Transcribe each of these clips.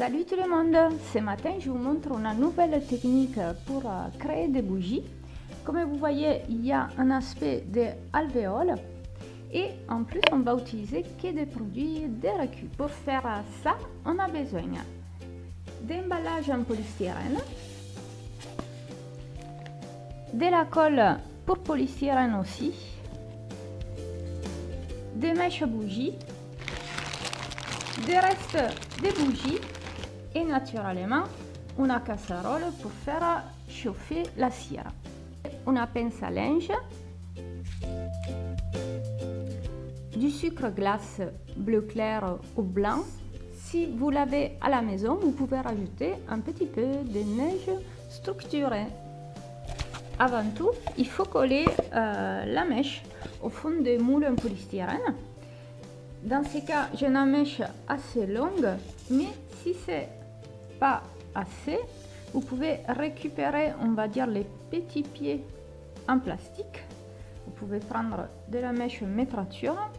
Salut tout le monde, ce matin je vous montre une nouvelle technique pour créer des bougies. Comme vous voyez, il y a un aspect de alvéole et en plus on va utiliser que des produits de recul. Pour faire ça, on a besoin d'emballage en polystyrène, de la colle pour polystyrène aussi, des mèches bougies, des restes de bougies et naturellement une casserole pour faire chauffer la cire. Une pince à linge, du sucre glace bleu clair ou blanc. Si vous l'avez à la maison, vous pouvez rajouter un petit peu de neige structurée. Avant tout, il faut coller euh, la mèche au fond des moules en polystyrène. Dans ce cas, j'ai une mèche assez longue, mais si c'est assez, vous pouvez récupérer, on va dire, les petits pieds en plastique. Vous pouvez prendre de la mèche métrature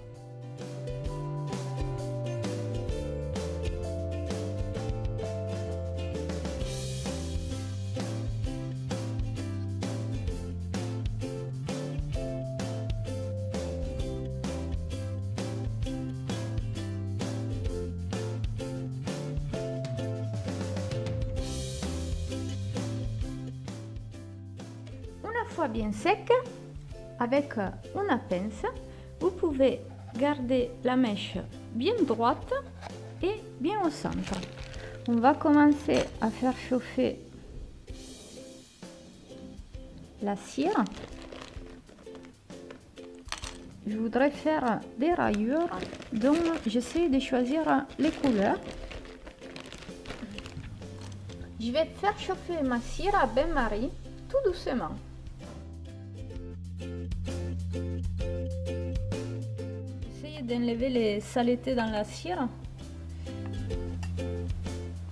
bien sec, avec une pince, vous pouvez garder la mèche bien droite et bien au centre. On va commencer à faire chauffer la cire. Je voudrais faire des rayures, donc j'essaie de choisir les couleurs. Je vais faire chauffer ma cire à bain-marie tout doucement. D'enlever les saletés dans la cire.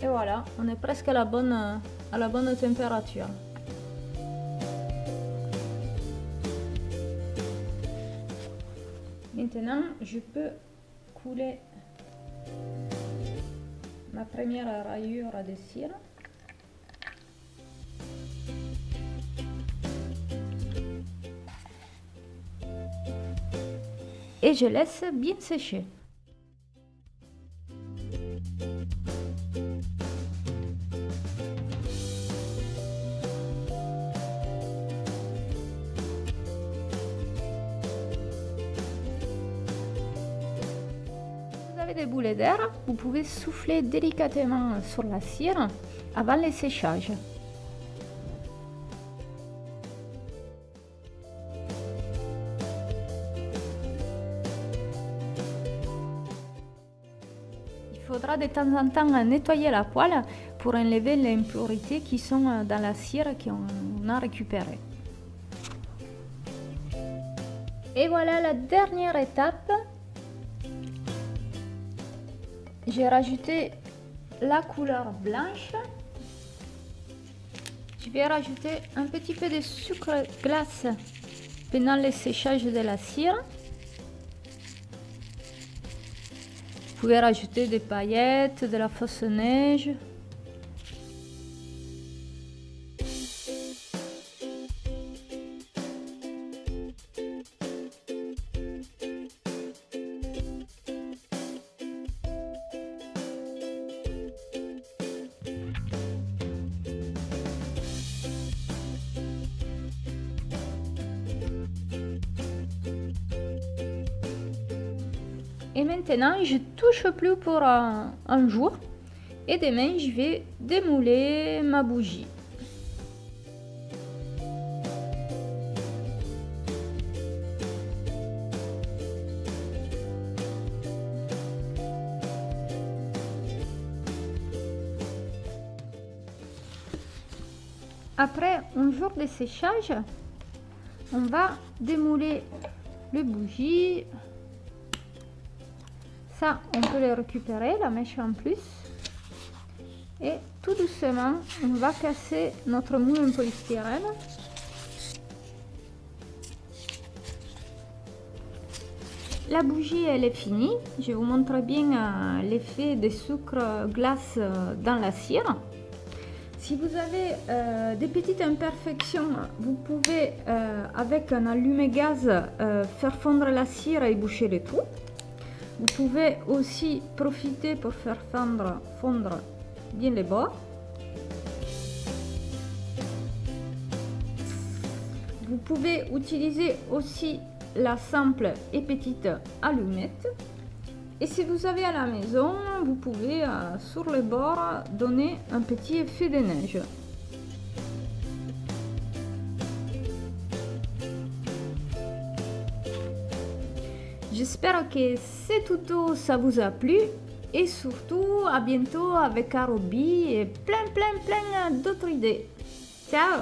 Et voilà, on est presque à la bonne, à la bonne température. Maintenant, je peux couler ma première rayure de cire. Et je laisse bien sécher. vous avez des boulets d'air, vous pouvez souffler délicatement sur la cire avant le séchage. Faudra de temps en temps nettoyer la poêle pour enlever les impuretés qui sont dans la cire qu'on a récupérée. Et voilà la dernière étape. J'ai rajouté la couleur blanche. Je vais rajouter un petit peu de sucre glace pendant le séchage de la cire. Pouvez rajouter des paillettes, de la fausse neige. Et maintenant, je touche plus pour un, jour. Et demain, je vais démouler ma bougie. Après un jour de séchage, on va démouler les bougies on peut les récupérer, la mèche en plus. Et tout doucement, on va casser notre moule en polystyrène. la bougie elle est finie. Je vous montre bien euh, l'effet des sucres glace euh, dans la cire. Si vous avez euh, des petites imperfections, vous pouvez avec un allumé-gaz faire fondre la cire et boucher les trous. Vous pouvez aussi profiter pour faire fondre, fondre bien les bords. Vous pouvez utiliser aussi la simple et petite allumette. Et si vous avez à la maison, vous pouvez euh, sur les bords donner un petit effet de neige. J'espère que ce tuto ça vous a plu et surtout à bientôt avec Arobi et plein plein plein d'autres idées. Ciao